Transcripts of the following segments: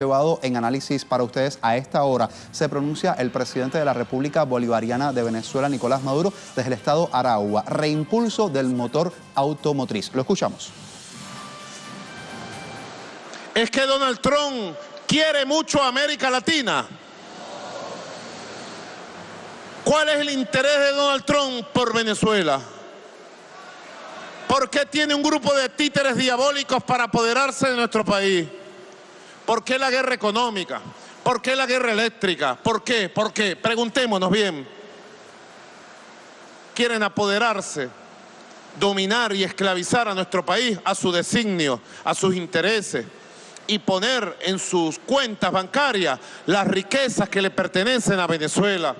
llevado en análisis para ustedes a esta hora. Se pronuncia el presidente de la República Bolivariana de Venezuela, Nicolás Maduro, desde el estado Aragua. Reimpulso del motor automotriz. Lo escuchamos. Es que Donald Trump quiere mucho a América Latina. ¿Cuál es el interés de Donald Trump por Venezuela? ¿Por qué tiene un grupo de títeres diabólicos para apoderarse de nuestro país? ¿Por qué la guerra económica? ¿Por qué la guerra eléctrica? ¿Por qué? ¿Por qué? Preguntémonos bien. Quieren apoderarse, dominar y esclavizar a nuestro país a su designio, a sus intereses y poner en sus cuentas bancarias las riquezas que le pertenecen a Venezuela.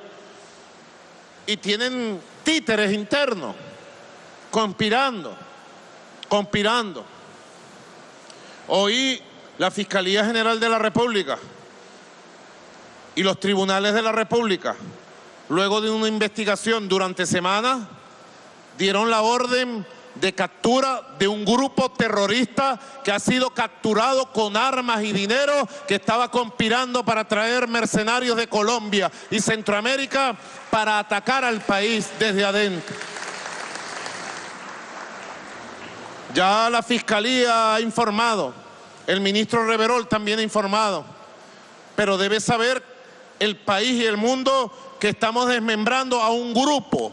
Y tienen títeres internos, conspirando, conspirando. Hoy la Fiscalía General de la República y los tribunales de la República, luego de una investigación durante semanas, dieron la orden de captura de un grupo terrorista que ha sido capturado con armas y dinero que estaba conspirando para traer mercenarios de Colombia y Centroamérica para atacar al país desde adentro. Ya la Fiscalía ha informado el ministro Reverol también ha informado. Pero debe saber el país y el mundo que estamos desmembrando a un grupo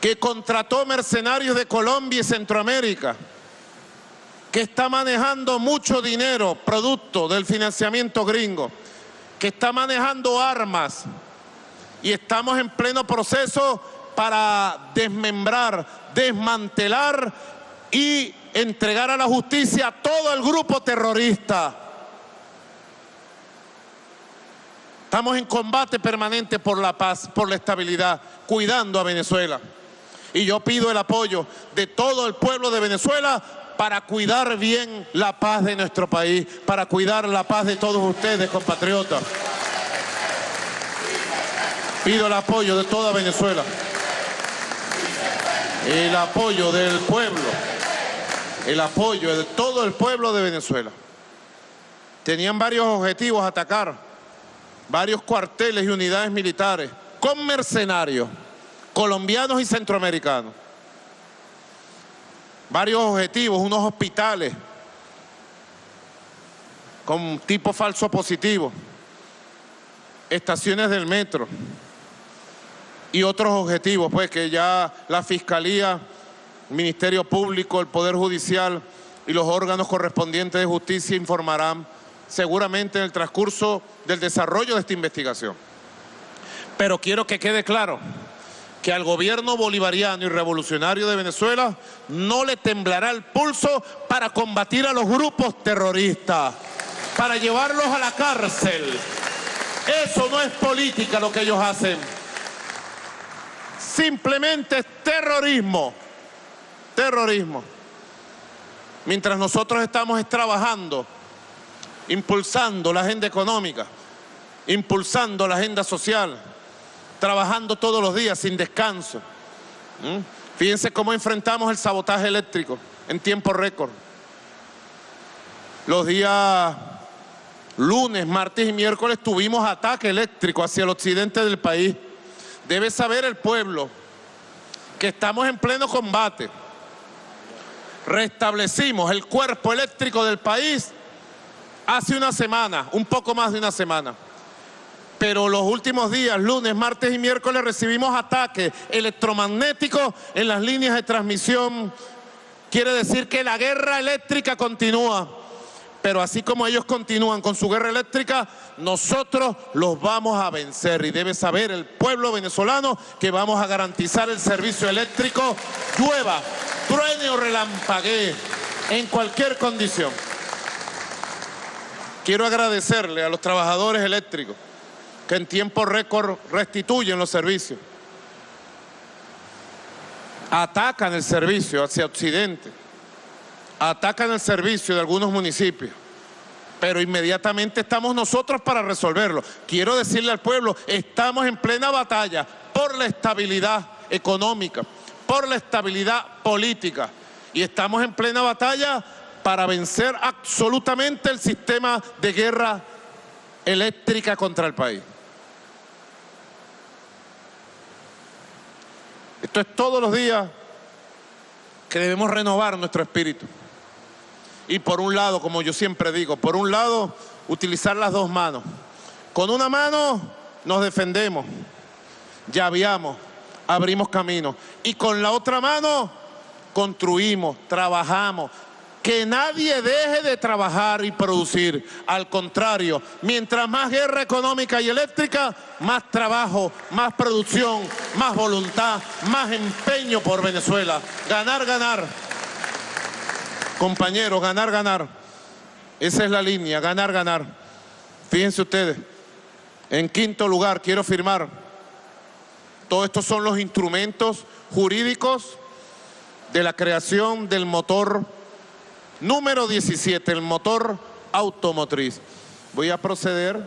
que contrató mercenarios de Colombia y Centroamérica, que está manejando mucho dinero, producto del financiamiento gringo, que está manejando armas y estamos en pleno proceso para desmembrar, desmantelar y entregar a la justicia a todo el grupo terrorista. Estamos en combate permanente por la paz, por la estabilidad, cuidando a Venezuela. Y yo pido el apoyo de todo el pueblo de Venezuela para cuidar bien la paz de nuestro país, para cuidar la paz de todos ustedes, compatriotas. Pido el apoyo de toda Venezuela. El apoyo del pueblo el apoyo de todo el pueblo de Venezuela. Tenían varios objetivos atacar, varios cuarteles y unidades militares con mercenarios, colombianos y centroamericanos. Varios objetivos, unos hospitales con tipo falso positivo, estaciones del metro y otros objetivos, pues que ya la Fiscalía Ministerio Público, el Poder Judicial y los órganos correspondientes de justicia informarán seguramente en el transcurso del desarrollo de esta investigación. Pero quiero que quede claro que al gobierno bolivariano y revolucionario de Venezuela no le temblará el pulso para combatir a los grupos terroristas, para llevarlos a la cárcel. Eso no es política lo que ellos hacen. Simplemente es terrorismo terrorismo. Mientras nosotros estamos trabajando, impulsando la agenda económica, impulsando la agenda social, trabajando todos los días sin descanso. Fíjense cómo enfrentamos el sabotaje eléctrico en tiempo récord. Los días lunes, martes y miércoles tuvimos ataque eléctrico hacia el occidente del país. Debe saber el pueblo que estamos en pleno combate restablecimos el cuerpo eléctrico del país hace una semana, un poco más de una semana. Pero los últimos días, lunes, martes y miércoles, recibimos ataques electromagnéticos en las líneas de transmisión. Quiere decir que la guerra eléctrica continúa. Pero así como ellos continúan con su guerra eléctrica, nosotros los vamos a vencer. Y debe saber el pueblo venezolano que vamos a garantizar el servicio eléctrico llueva, truene o relampaguee, en cualquier condición. Quiero agradecerle a los trabajadores eléctricos que en tiempo récord restituyen los servicios. Atacan el servicio hacia Occidente atacan el servicio de algunos municipios, pero inmediatamente estamos nosotros para resolverlo. Quiero decirle al pueblo, estamos en plena batalla por la estabilidad económica, por la estabilidad política y estamos en plena batalla para vencer absolutamente el sistema de guerra eléctrica contra el país. Esto es todos los días que debemos renovar nuestro espíritu. Y por un lado, como yo siempre digo, por un lado, utilizar las dos manos. Con una mano nos defendemos, llaveamos, abrimos camino. Y con la otra mano construimos, trabajamos, que nadie deje de trabajar y producir. Al contrario, mientras más guerra económica y eléctrica, más trabajo, más producción, más voluntad, más empeño por Venezuela. Ganar, ganar. Compañeros, ganar, ganar. Esa es la línea, ganar, ganar. Fíjense ustedes, en quinto lugar quiero firmar. Todos estos son los instrumentos jurídicos de la creación del motor Número 17, el motor automotriz. Voy a proceder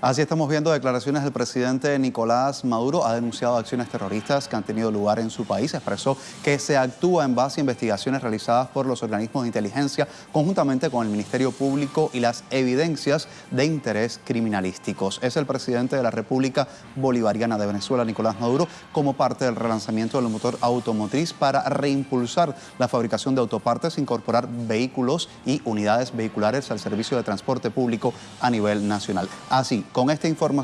Así estamos viendo declaraciones del presidente Nicolás Maduro. Ha denunciado acciones terroristas que han tenido lugar en su país. Expresó que se actúa en base a investigaciones realizadas por los organismos de inteligencia conjuntamente con el Ministerio Público y las evidencias de interés criminalísticos. Es el presidente de la República Bolivariana de Venezuela, Nicolás Maduro, como parte del relanzamiento del motor automotriz para reimpulsar la fabricación de autopartes, incorporar vehículos y unidades vehiculares al servicio de transporte público a nivel nacional. Con esta información